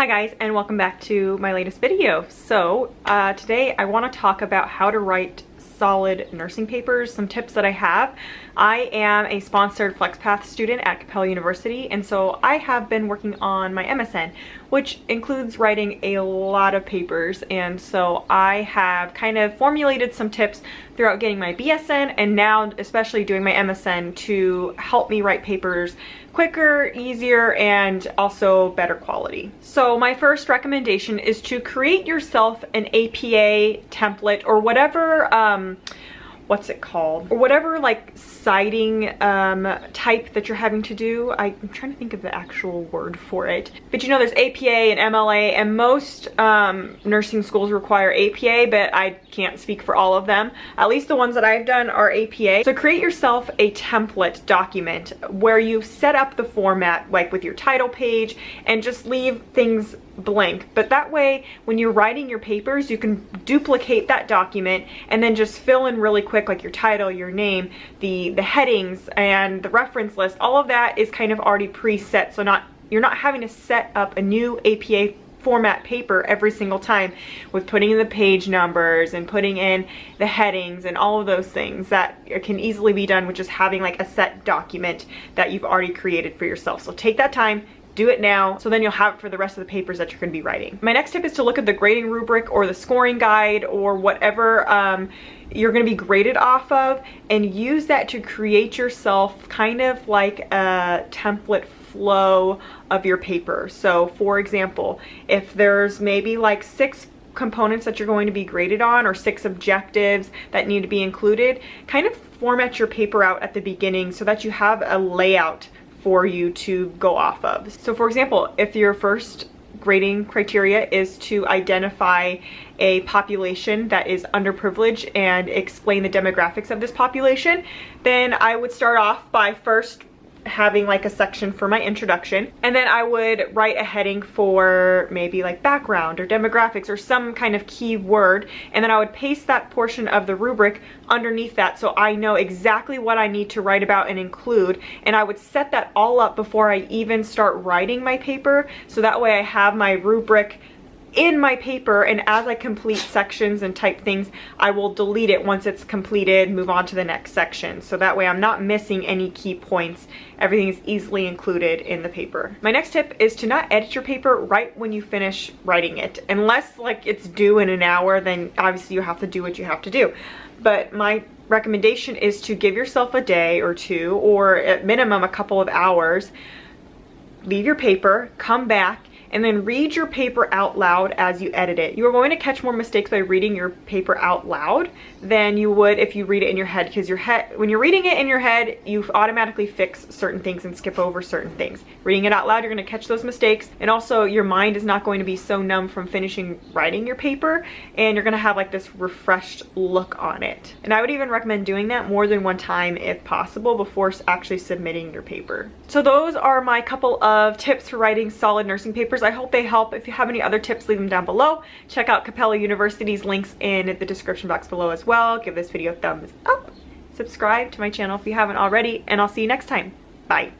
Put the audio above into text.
Hi guys and welcome back to my latest video. So uh, today I want to talk about how to write solid nursing papers, some tips that I have. I am a sponsored FlexPath student at Capella University and so I have been working on my MSN which includes writing a lot of papers and so I have kind of formulated some tips throughout getting my BSN and now especially doing my MSN to help me write papers quicker, easier, and also better quality. So my first recommendation is to create yourself an APA template or whatever um, what's it called? Or whatever like citing um, type that you're having to do I, am trying to think of the actual word for it. But you know there's APA and MLA and most um, nursing schools require APA but I can't speak for all of them. At least the ones that I've done are APA so create yourself a template document where you set up the format like with your title page and just leave things blank. But that way when you're writing your papers you can duplicate that document and then just fill in really quick like your title your name the the headings and the reference list all of that is kind of already preset so not you're not having to set up a new APA format paper every single time with putting in the page numbers and putting in the headings and all of those things that can easily be done with just having like a set document that you've already created for yourself. So take that time, do it now so then you'll have it for the rest of the papers that you're going to be writing. My next tip is to look at the grading rubric or the scoring guide or whatever um, you're going to be graded off of and use that to create yourself kind of like a template flow of your paper. So for example, if there's maybe like six components that you're going to be graded on or six objectives that need to be included, kind of format your paper out at the beginning so that you have a layout for you to go off of. So for example, if your first grading criteria is to identify a population that is underprivileged and explain the demographics of this population, then I would start off by first having like a section for my introduction and then I would write a heading for maybe like background or demographics or some kind of key word and then I would paste that portion of the rubric underneath that so I know exactly what I need to write about and include and I would set that all up before I even start writing my paper. So that way I have my rubric in my paper and as I complete sections and type things, I will delete it once it's completed, move on to the next section. So that way I'm not missing any key points. Everything is easily included in the paper. My next tip is to not edit your paper right when you finish writing it. Unless like it's due in an hour, then obviously you have to do what you have to do. But my recommendation is to give yourself a day or two or at minimum a couple of hours leave your paper, come back, and then read your paper out loud as you edit it. You are going to catch more mistakes by reading your paper out loud than you would if you read it in your head because your head when you're reading it in your head you automatically fix certain things and skip over certain things. Reading it out loud you're going to catch those mistakes and also your mind is not going to be so numb from finishing writing your paper and you're going to have like this refreshed look on it. And I would even recommend doing that more than one time if possible before actually submitting your paper. So those are my couple of tips for writing solid nursing papers I hope they help. If you have any other tips, leave them down below. Check out Capella University's links in the description box below as well. Give this video a thumbs up. Subscribe to my channel if you haven't already, and I'll see you next time. Bye.